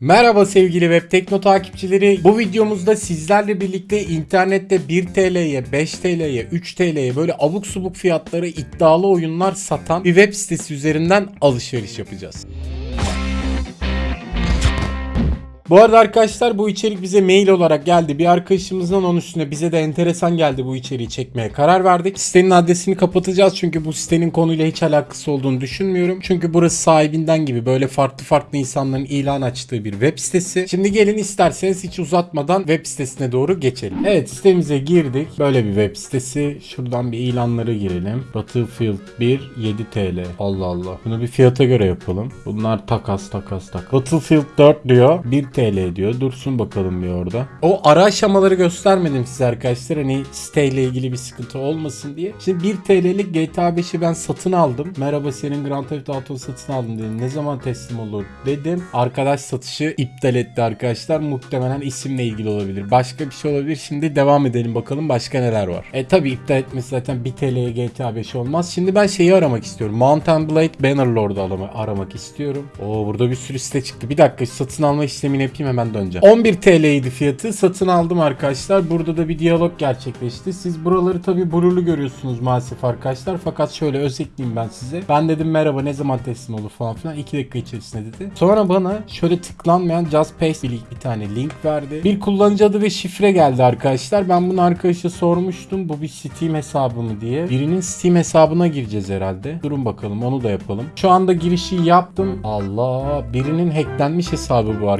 Merhaba sevgili Web Tekno takipçileri. Bu videomuzda sizlerle birlikte internette 1 TL'ye, 5 TL'ye, 3 TL'ye böyle abuk subuk fiyatları iddialı oyunlar satan bir web sitesi üzerinden alışveriş yapacağız. Bu arada arkadaşlar bu içerik bize mail olarak geldi. Bir arkadaşımızdan onun üstüne bize de enteresan geldi bu içeriği çekmeye karar verdik. Sitenin adresini kapatacağız çünkü bu sitenin konuyla hiç alakası olduğunu düşünmüyorum. Çünkü burası sahibinden gibi böyle farklı farklı insanların ilan açtığı bir web sitesi. Şimdi gelin isterseniz hiç uzatmadan web sitesine doğru geçelim. Evet sitemize girdik. Böyle bir web sitesi. Şuradan bir ilanlara girelim. Battlefield 1 7 TL. Allah Allah. Bunu bir fiyata göre yapalım. Bunlar takas takas takas. Battlefield 4 diyor. 1 TL diyor. Dursun bakalım bir orada. O ara aşamaları göstermedim size arkadaşlar. Hani siteyle ilgili bir sıkıntı olmasın diye. Şimdi 1 TL'lik GTA 5'i ben satın aldım. Merhaba senin Grand Theft Auto satın aldım dedim. Ne zaman teslim olur dedim. Arkadaş satışı iptal etti arkadaşlar. Muhtemelen isimle ilgili olabilir. Başka bir şey olabilir. Şimdi devam edelim bakalım başka neler var. E tabi iptal etmesi zaten 1 TL'ye GTA 5 olmaz. Şimdi ben şeyi aramak istiyorum. Mountain Blade Bannerlord'u arama- aramak istiyorum. Oo burada bir sürü site çıktı. Bir dakika satın alma işlemini yapayım hemen döneceğim. 11 TL'ydi fiyatı. Satın aldım arkadaşlar. Burada da bir diyalog gerçekleşti. Siz buraları tabi blurlu görüyorsunuz maalesef arkadaşlar. Fakat şöyle özetleyeyim ben size. Ben dedim merhaba ne zaman teslim olur falan filan. 2 dakika içerisinde dedi. Sonra bana şöyle tıklanmayan Just Paste bir, bir tane link verdi. Bir kullanıcı adı ve şifre geldi arkadaşlar. Ben bunu arkadaşa sormuştum. Bu bir Steam hesabı mı diye. Birinin Steam hesabına gireceğiz herhalde. Durun bakalım onu da yapalım. Şu anda girişi yaptım. Allah birinin hacklenmiş hesabı bu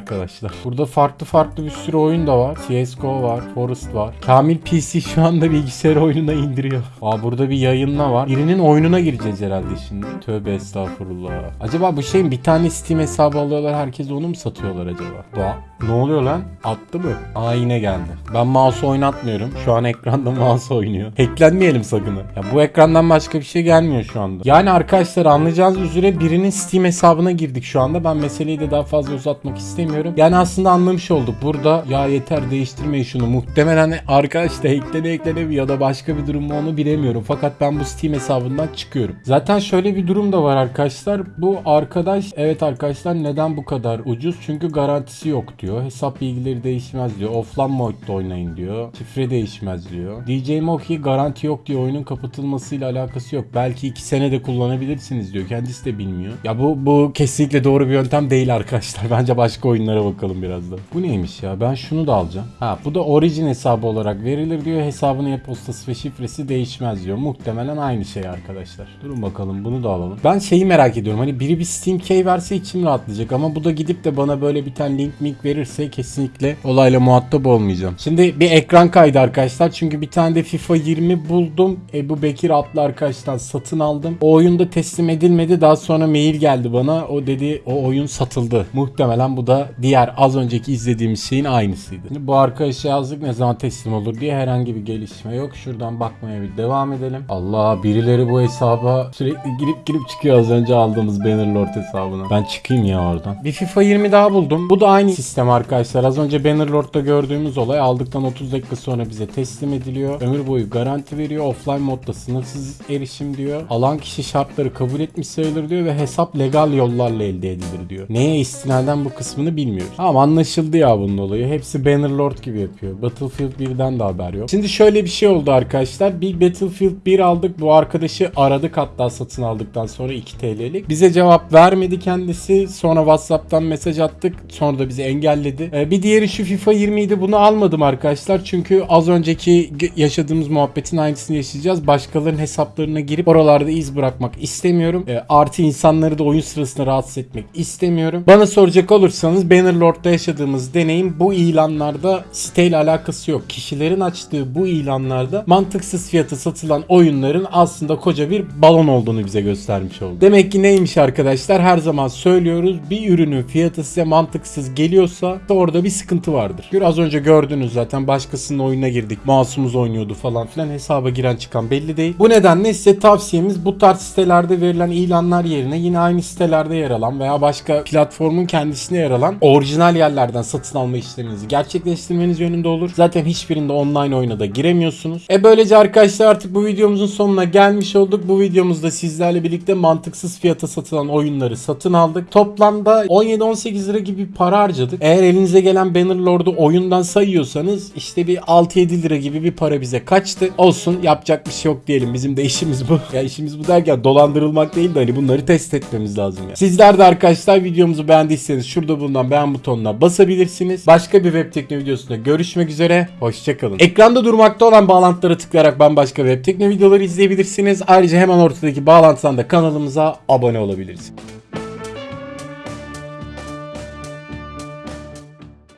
arkadaşlar. Burada farklı farklı bir sürü oyun da var. CSGO var, Forest var. Kamil PC şu anda bilgisayar oyununa indiriyor. Aa burada bir yayınla var. Birinin oyununa gireceğiz herhalde şimdi. Tövbe estağfurullah. Acaba bu şeyin bir tane Steam hesabı alıyorlar herkes onu mu satıyorlar acaba? Doğa. Ne oluyor lan? Attı mı? Aa yine geldi. Ben mouse oynatmıyorum. Şu an ekranda mouse oynuyor. Hacklenmeyelim sakın. Ya bu ekrandan başka bir şey gelmiyor şu anda. Yani arkadaşlar anlayacağınız üzere birinin Steam hesabına girdik şu anda. Ben meseleyi de daha fazla uzatmak istemiyorum. Yani aslında anlamış olduk. Burada ya yeter değiştirmeyin şunu. Muhtemelen arkadaş da hacklene mi ya da başka bir durum mu onu bilemiyorum. Fakat ben bu Steam hesabından çıkıyorum. Zaten şöyle bir durum da var arkadaşlar. Bu arkadaş evet arkadaşlar neden bu kadar ucuz? Çünkü garantisi yok diyor. Hesap bilgileri değişmez diyor. Offline modda oynayın diyor. Şifre değişmez diyor. DJ Moki garanti yok diyor. Oyunun kapatılmasıyla alakası yok. Belki 2 sene de kullanabilirsiniz diyor. Kendisi de bilmiyor. Ya bu bu kesinlikle doğru bir yöntem değil arkadaşlar. Bence başka oyunlara bakalım biraz da. Bu neymiş ya? Ben şunu da alacağım. Ha bu da origin hesabı olarak verilir diyor. Hesabın e-postası ve şifresi değişmez diyor. Muhtemelen aynı şey arkadaşlar. Durun bakalım bunu da alalım. Ben şeyi merak ediyorum. Hani biri bir Steam Key verse içim rahatlayacak ama bu da gidip de bana böyle bir tane link mink verirse kesinlikle olayla muhatap olmayacağım. Şimdi bir ekran kaydı arkadaşlar. Çünkü bir tane de FIFA 20 buldum. Ebu Bekir adlı arkadaştan satın aldım. O oyunda teslim edilmedi. Daha sonra mail geldi bana. O dedi o oyun satıldı. Muhtemelen bu da diğer az önceki izlediğimiz şeyin aynısıydı. Şimdi bu arkadaşa yazdık ne zaman teslim olur diye herhangi bir gelişme yok. Şuradan bakmaya bir devam edelim. Allah birileri bu hesaba sürekli girip girip çıkıyor az önce aldığımız Bannerlord hesabına. Ben çıkayım ya oradan. Bir FIFA 20 daha buldum. Bu da aynı sistem arkadaşlar. Az önce Bannerlord'da gördüğümüz olay aldıktan 30 dakika sonra bize teslim ediliyor. Ömür boyu garanti veriyor. Offline modda sınırsız erişim diyor. Alan kişi şartları kabul etmiş sayılır diyor ve hesap legal yollarla elde edilir diyor. Neye istinaden bu kısmını bilmiyoruz. Ama anlaşıldı ya bunun olayı. Hepsi Bannerlord gibi yapıyor. Battlefield 1'den de haber yok. Şimdi şöyle bir şey oldu arkadaşlar. Bir Battlefield 1 aldık. Bu arkadaşı aradık hatta satın aldıktan sonra 2 TL'lik. Bize cevap vermedi kendisi. Sonra WhatsApp'tan mesaj attık. Sonra da bizi engelledi. Ee, bir diğeri şu FIFA 20 idi. Bunu almadım arkadaşlar. Çünkü az önceki yaşadığımız muhabbetin aynısını yaşayacağız. Başkalarının hesaplarına girip oralarda iz bırakmak istemiyorum. Ee, artı insanları da oyun sırasında rahatsız etmek istemiyorum. Bana soracak olursanız Bannerlord'da yaşadığımız deneyim bu ilanlarda siteyle alakası yok. Kişilerin açtığı bu ilanlarda mantıksız fiyata satılan oyunların aslında koca bir balon olduğunu bize göstermiş oldu. Demek ki neymiş arkadaşlar? Her zaman söylüyoruz. Bir ürünün fiyatı size mantıksız geliyorsa orada bir sıkıntı vardır. Az önce gördünüz zaten başkasının oyununa girdik. Masumuz oynuyordu falan filan. Hesaba giren çıkan belli değil. Bu nedenle size tavsiyemiz bu tarz sitelerde verilen ilanlar yerine yine aynı sitelerde yer alan veya başka platformun kendisine yer alan orijinal orijinal yerlerden satın alma işleminizi gerçekleştirmeniz yönünde olur. Zaten hiçbirinde online oyuna da giremiyorsunuz. E böylece arkadaşlar artık bu videomuzun sonuna gelmiş olduk. Bu videomuzda sizlerle birlikte mantıksız fiyata satılan oyunları satın aldık. Toplamda 17-18 lira gibi para harcadık. Eğer elinize gelen Bannerlord'u oyundan sayıyorsanız işte bir 6-7 lira gibi bir para bize kaçtı. Olsun yapacak bir şey yok diyelim. Bizim de işimiz bu. ya işimiz bu derken dolandırılmak değil de hani bunları test etmemiz lazım ya. Sizler de arkadaşlar videomuzu beğendiyseniz şurada bulunan beğen butonuna basabilirsiniz. Başka bir web tekno videosunda görüşmek üzere. Hoşçakalın. Ekranda durmakta olan bağlantılara tıklayarak bambaşka web tekno videoları izleyebilirsiniz. Ayrıca hemen ortadaki bağlantıdan da kanalımıza abone olabilirsiniz.